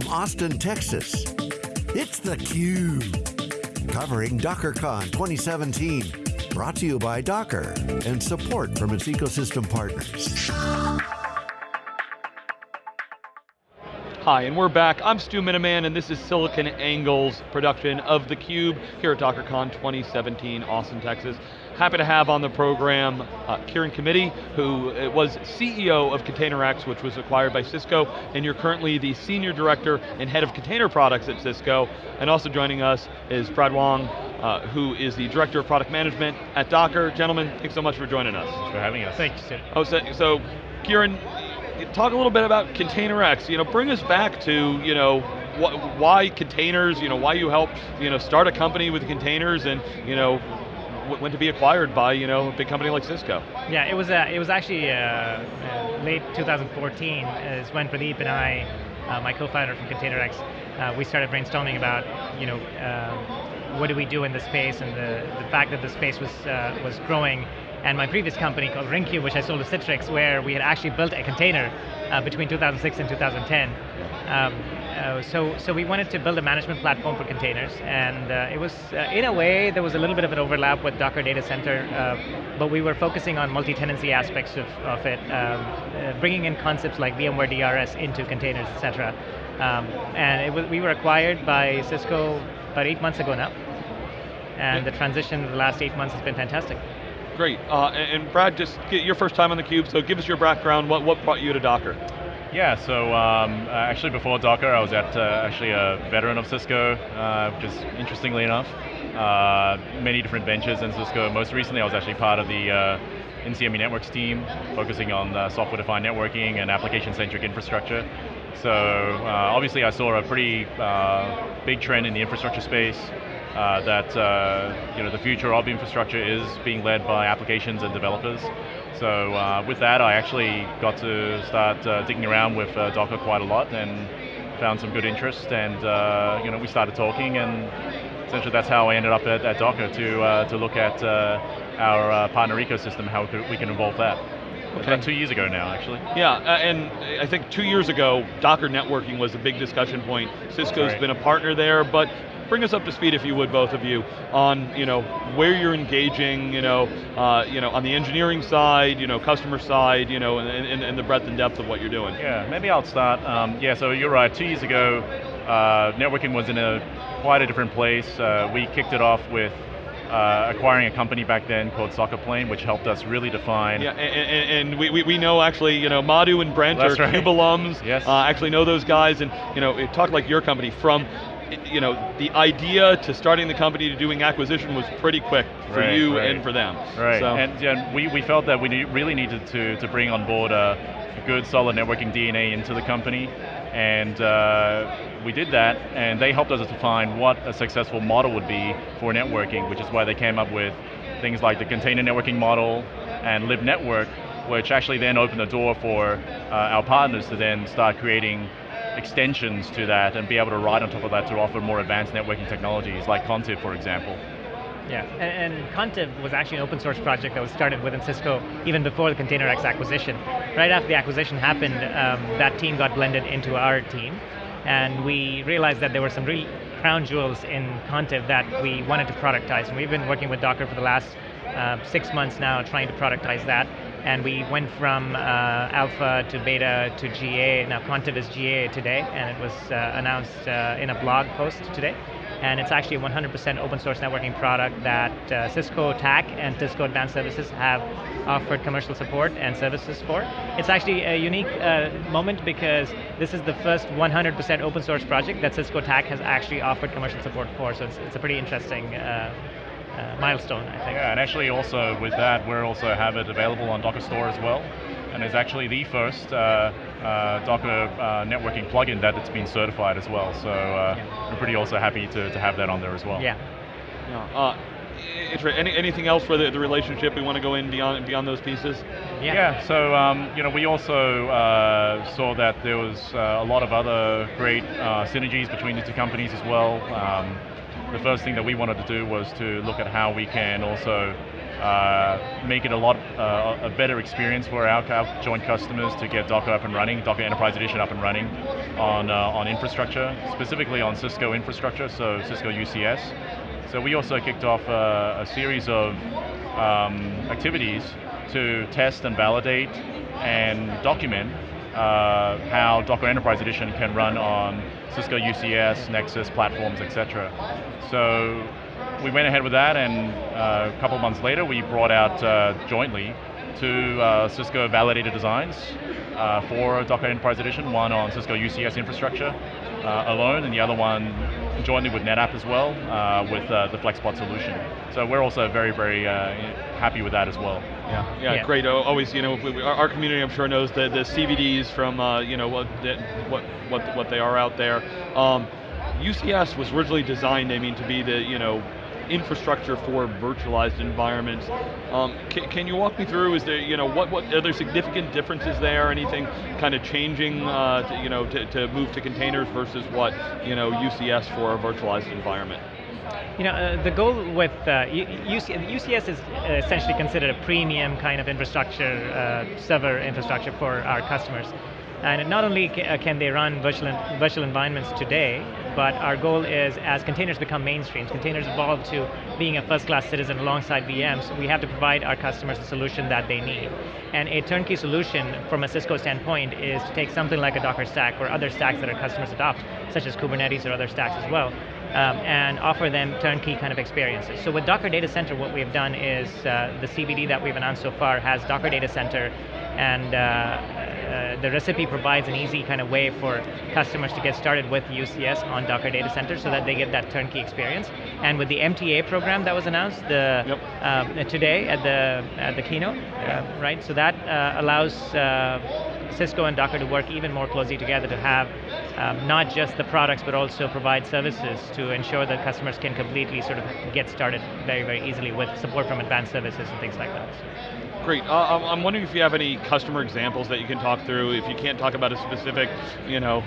from Austin, Texas, it's theCUBE. Covering DockerCon 2017. Brought to you by Docker and support from its ecosystem partners. Hi, and we're back. I'm Stu Miniman, and this is SiliconANGLE's production of theCUBE here at DockerCon 2017, Austin, Texas. Happy to have on the program uh, Kiran Kamity, who uh, was CEO of ContainerX, which was acquired by Cisco, and you're currently the Senior Director and Head of Container Products at Cisco. And also joining us is Brad Wong, uh, who is the Director of Product Management at Docker. Gentlemen, thanks so much for joining us. Thanks for having us. Thank you, Oh, so, so Kieran, talk a little bit about ContainerX. You know, bring us back to you know wh why containers. You know, why you helped you know start a company with containers, and you know went to be acquired by you know a big company like Cisco. Yeah, it was uh, it was actually uh, uh, late 2014 is when Pradeep and I, my co-founder from ContainerX, we started brainstorming about you know what do we do in the space and the, the fact that the space was was growing. And my previous company called Ringcube, which I sold to Citrix, where we had actually built a container between 2006 and 2010. Um, uh, so, so we wanted to build a management platform for containers, and uh, it was, uh, in a way, there was a little bit of an overlap with Docker Data Center, uh, but we were focusing on multi-tenancy aspects of, of it, um, uh, bringing in concepts like VMware DRS into containers, etc. Um, and was, we were acquired by Cisco about eight months ago now, and the transition in the last eight months has been fantastic. Great, uh, and Brad, just your first time on theCUBE, so give us your background, what, what brought you to Docker? Yeah, so um, uh, actually before Docker, I was at uh, actually a veteran of Cisco, uh, just interestingly enough. Uh, many different ventures in Cisco. Most recently, I was actually part of the uh, Insieme Networks team, focusing on uh, software-defined networking and application-centric infrastructure. So obviously, I saw a pretty big trend in the infrastructure space. Uh, that uh, you know the future of infrastructure is being led by applications and developers. So uh, with that, I actually got to start uh, digging around with uh, Docker quite a lot and found some good interest, and uh, you know we started talking, and essentially that's how I ended up at, at Docker to to look at our partner ecosystem, how we, could, we can evolve that. Okay. About two years ago now, actually. Yeah, uh, and I think two years ago, Docker networking was a big discussion point. Cisco's right. been a partner there, but bring us up to speed, if you would, both of you, on you know where you're engaging, you know, uh, you know, on the engineering side, you know, customer side, you know, and, and, and the breadth and depth of what you're doing. Yeah, maybe I'll start. Um, yeah, so you're right. Two years ago, uh, networking was in a quite a different place. Uh, we kicked it off with uh, acquiring a company back then called SocketPlane, which helped us really define. Yeah, and, and we, we, we, know actually, you know, Madhu and Brent That's are right. CUBE alums. Yes. Uh, actually know those guys, and you know, talk like your company from you know, the idea to starting the company to doing acquisition was pretty quick for right, you right. and for them. Right, so. and yeah, we, we felt that we really needed to, to bring on board a, good solid networking DNA into the company, and uh, we did that, and they helped us to define what a successful model would be for networking, which is why they came up with things like the container networking model and libnetwork, which actually then opened the door for uh, our partners to then start creating extensions to that and be able to ride on top of that to offer more advanced networking technologies like Contiv, for example. Yeah, and, and Contiv was actually an open source project that was started within Cisco even before the ContainerX acquisition. Right after the acquisition happened, um, that team got blended into our team, and we realized that there were some really crown jewels in Contiv that we wanted to productize, and we've been working with Docker for the last uh, six months now trying to productize that and we went from uh, alpha to beta to GA. Now Contiv is GA today, and it was uh, announced uh, in a blog post today. And it's actually a 100% open source networking product that uh, Cisco TAC and Cisco Advanced Services have offered commercial support and services for. It's actually a unique uh, moment because this is the first 100% open source project that Cisco TAC has actually offered commercial support for, so it's, it's a pretty interesting uh, milestone, I think. Yeah, and actually also with that, we also have it available on Docker Store as well. And it's actually the first uh, uh, Docker uh, networking plugin that it's been certified as well. So uh, yeah. we're pretty also happy to, to have that on there as well. Yeah. yeah. Uh, any, anything else for the, the relationship we want to go in beyond beyond those pieces? Yeah. Yeah. So um, you know, we also uh, saw that there was uh, a lot of other great uh, synergies between the two companies as well. Um, the first thing that we wanted to do was to look at how we can also uh, make it a lot uh, a better experience for our, our, joint customers to get Docker up and running, Docker Enterprise Edition up and running on uh, on infrastructure, specifically on Cisco infrastructure, so Cisco UCS. So we also kicked off a, a series of um, activities to test and validate and document uh, how Docker Enterprise Edition can run on Cisco UCS, Nexus platforms, etc. So we went ahead with that, and uh, a couple months later, we brought out uh, jointly two uh, Cisco validated designs uh, for Docker Enterprise Edition, one on Cisco UCS infrastructure Uh, alone, and the other one jointly with NetApp as well, uh, with uh, the FlexPod solution. So we're also very, very uh, happy with that as well. Yeah, yeah, yeah. great. Always, you know, our community, I'm sure, knows the, the CVDs from, you know, what, what, what, what they are out there. Um, UCS was originally designed, I mean, to be the, you know, infrastructure for virtualized environments. Um, can, can, you walk me through? Is there, you know, what, what are there significant differences there? Anything kind of changing, uh, to, you know, to, to move to containers versus what, you know, UCS for a virtualized environment? You know, uh, the goal with uh, UC, UCS is essentially considered a premium kind of infrastructure, uh, server infrastructure for our customers. And not only uh, can they run virtual, virtual environments today, but our goal is as containers become mainstream, containers evolve to being a first-class citizen alongside VMs, we have to provide our customers the solution that they need. And a turnkey solution from a Cisco standpoint is to take something like a Docker stack or other stacks that our customers adopt, such as Kubernetes or other stacks as well, um, and offer them turnkey kind of experiences. So with Docker Data Center, what we've done is uh, the CVD that we've announced so far has Docker Data Center and uh, uh, the recipe provides an easy kind of way for customers to get started with UCS on Docker Data Center so that they get that turnkey experience. And with the MTA program that was announced the, yep. uh, today at the at the keynote, uh, right? So that uh, allows uh, Cisco and Docker to work even more closely together to have um, not just the products but also provide services to ensure that customers can completely sort of get started very, very easily with support from advanced services and things like that. Great. Uh, I'm wondering if you have any customer examples that you can talk through. If you can't talk about a specific, you know,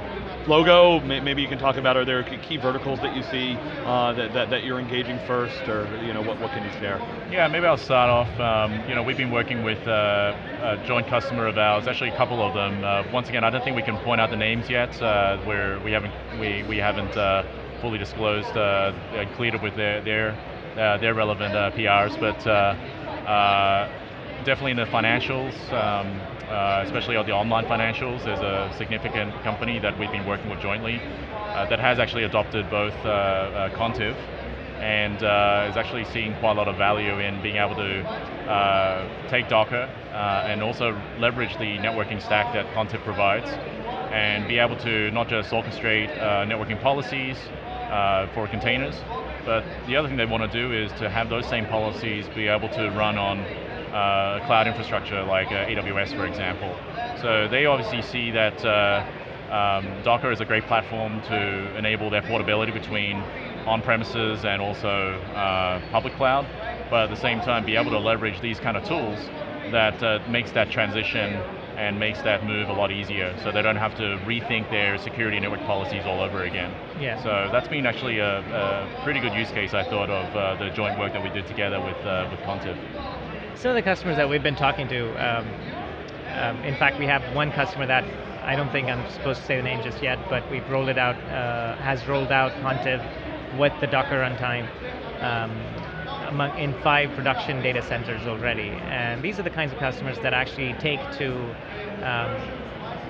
logo, maybe you can talk about are there key verticals that you see uh, that, that, that, you're engaging first, or you know, what, what can you share? Yeah, maybe I'll start off. Um, you know, we've been working with uh, a joint customer of ours, actually a couple of them. Uh, once again, I don't think we can point out the names yet. Uh, where we haven't we we haven't uh, fully disclosed, uh, cleared up with their their their relevant PRs, but definitely in the financials, um, uh, especially on the online financials, there's a significant company that we've been working with jointly uh, that has actually adopted both uh, uh Contiv and uh, is actually seeing quite a lot of value in being able to uh, take Docker and also leverage the networking stack that Contiv provides and be able to not just orchestrate networking policies for containers, but the other thing they want to do is to have those same policies be able to run on uh, cloud infrastructure like uh, AWS, for example. So they obviously see that uh, um, Docker is a great platform to enable their portability between on-premises and also uh, public cloud, but at the same time be able to leverage these kind of tools that uh, makes that transition and makes that move a lot easier so they don't have to rethink their security network policies all over again. Yeah. So that's been actually a, a pretty good use case I thought of uh, the joint work that we did together with, uh, with Contiv some of the customers that we've been talking to, um, um, in fact, we have one customer that I don't think I'm supposed to say the name just yet, but we've rolled it out, uh, has rolled out Contiv with the Docker runtime um, among, in five production data centers already. And these are the kinds of customers that actually take to um,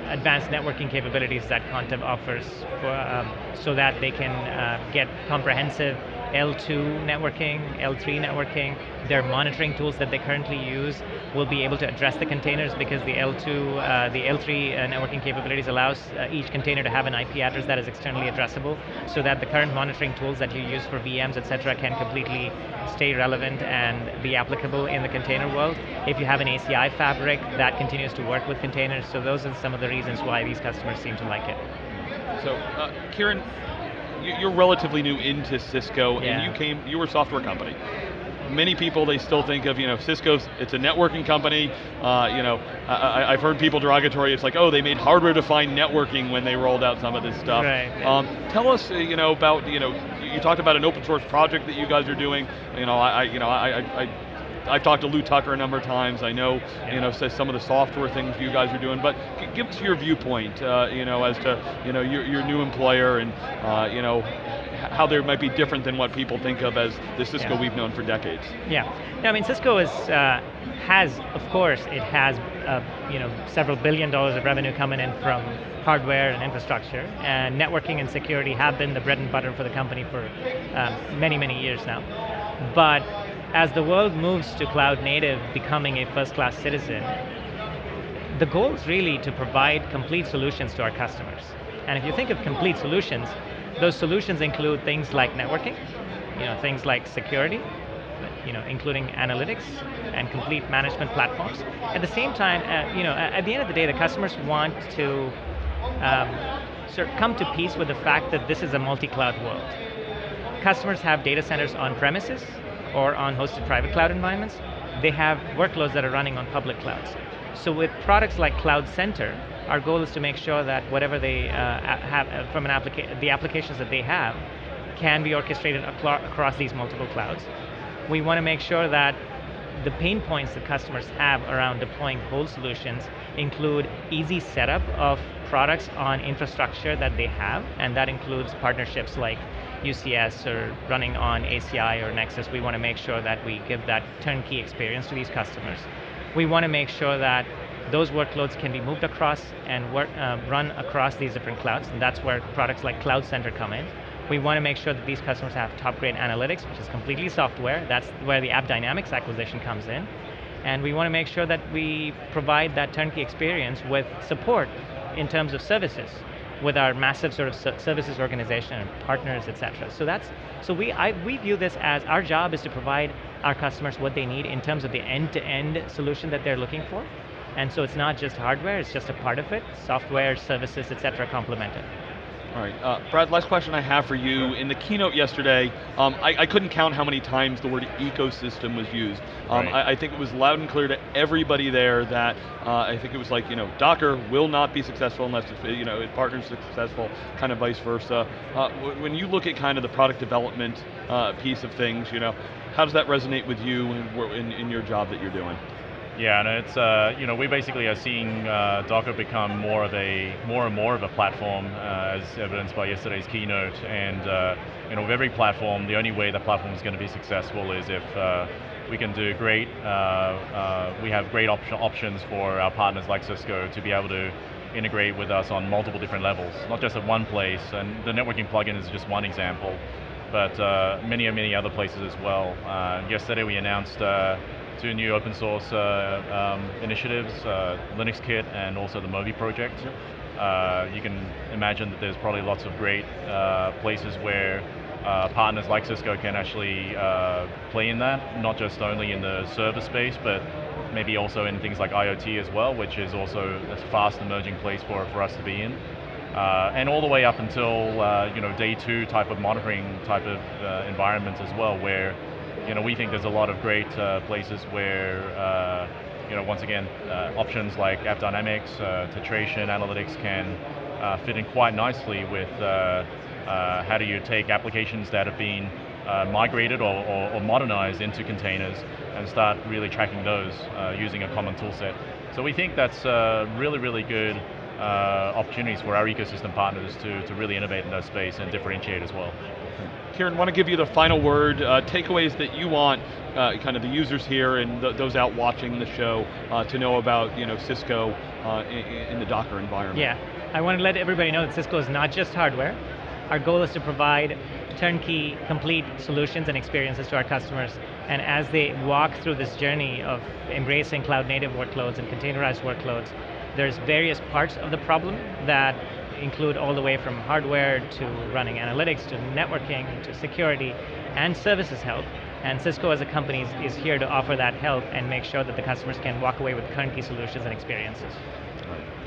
advanced networking capabilities that Contiv offers for, um, so that they can uh, get comprehensive L2 networking, L3 networking, their monitoring tools that they currently use will be able to address the containers because the L2, uh, the L3 uh, networking capabilities allows uh, each container to have an IP address that is externally addressable so that the current monitoring tools that you use for VMs, etc., can completely stay relevant and be applicable in the container world. If you have an ACI fabric, that continues to work with containers, so those are some of the reasons why these customers seem to like it. So, uh, Kiran, you're relatively new into Cisco, yeah. and you came, you were a software company. Many people they still think of you know Cisco's it's a networking company. Uh, you know I, have heard people derogatory. It's like oh they made hardware defined networking when they rolled out some of this stuff. Right, um, tell us uh, you know about you know you talked about an open source project that you guys are doing. You know I, I you know I, I I've talked to Lew Tucker a number of times. I know, yeah. you know, some of the software things you guys are doing, but give us your viewpoint, uh, you know, as to, you know, your, your new employer and, uh, you know, how they might be different than what people think of as the Cisco yeah. we've known for decades. Yeah, no, I mean Cisco is uh, has, of course, it has uh, you know several billion dollars of revenue coming in from hardware and infrastructure, and networking and security have been the bread and butter for the company for uh, many many years now. But as the world moves to cloud native, becoming a first-class citizen, the goal is really to provide complete solutions to our customers. And if you think of complete solutions, those solutions include things like networking, you know, things like security, you know, including analytics and complete management platforms. At the same time, uh, you know, at the end of the day, the customers want to um, sort of come to peace with the fact that this is a multi-cloud world. Customers have data centers on premises or on hosted private cloud environments. They have workloads that are running on public clouds. So with products like CloudCenter, our goal is to make sure that whatever they uh, have uh, from an application, the applications that they have can be orchestrated across these multiple clouds. We want to make sure that the pain points that customers have around deploying whole solutions include easy setup of products on infrastructure that they have, and that includes partnerships like UCS or running on ACI or Nexus. We want to make sure that we give that turnkey experience to these customers. We want to make sure that those workloads can be moved across and work, uh, run across these different clouds, and that's where products like CloudCenter come in. We want to make sure that these customers have top grade analytics, which is completely software. That's where the AppDynamics acquisition comes in. And we want to make sure that we provide that turnkey experience with support in terms of services with our massive sort of services organization and partners, et cetera. So that's, so we, I, we view this as our job is to provide our customers what they need in terms of the end-to-end -end solution that they're looking for. And so it's not just hardware, it's just a part of it, software, services, et cetera, complemented. All right, uh, Brad, last question I have for you. In the keynote yesterday, um, I, I, couldn't count how many times the word ecosystem was used. Um, right. I, I, think it was loud and clear to everybody there that uh, I think it was like, you know, Docker will not be successful unless it's, you know, it partners successful, kind of vice versa. Uh, when you look at kind of the product development uh, piece of things, you know, how does that resonate with you in, in, in your job that you're doing? Yeah, and it's uh, you know we basically are seeing uh, Docker become more of a more and more of a platform, uh, as evidenced by yesterday's keynote. And uh, you know, with every platform, the only way the platform is going to be successful is if uh, we can do great. Uh, we have great op options for our partners like Cisco to be able to integrate with us on multiple different levels, not just at one place. And the networking plugin is just one example, but many and many other places as well. yesterday we announced two new open source uh, um, initiatives, uh, LinuxKit and also the Moby project. Yep. Uh, you can imagine that there's probably lots of great uh, places where uh, partners like Cisco can actually uh, play in that, not just only in the server space, but maybe also in things like IoT as well, which is also a fast emerging place for, for us to be in. Uh, and all the way up until uh, you know day two type of monitoring type of uh, environments as well, where you know, we think there's a lot of great uh, places where, uh, you know, once again, uh, options like AppDynamics, uh, Tetration, analytics can uh, fit in quite nicely with uh, how do you take applications that have been migrated or, or, or, modernized into containers and start really tracking those using a common tool set. So we think that's really, really good opportunities for our ecosystem partners to, to really innovate in that space and differentiate as well. Kiran, want to give you the final word, uh, takeaways that you want uh, kind of the users here and th those out watching the show uh, to know about you know, Cisco uh, in, in, the Docker environment. Yeah, I want to let everybody know that Cisco is not just hardware. Our goal is to provide turnkey, complete solutions and experiences to our customers. And as they walk through this journey of embracing cloud native workloads and containerized workloads, there's various parts of the problem that include all the way from hardware to running analytics to networking to security and services help. And Cisco as a company is, is here to offer that help and make sure that the customers can walk away with turnkey solutions and experiences.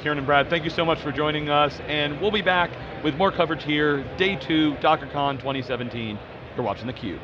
Kiran and Brad, thank you so much for joining us, and we'll be back with more coverage here, day two, DockerCon 2017. You're watching theCUBE.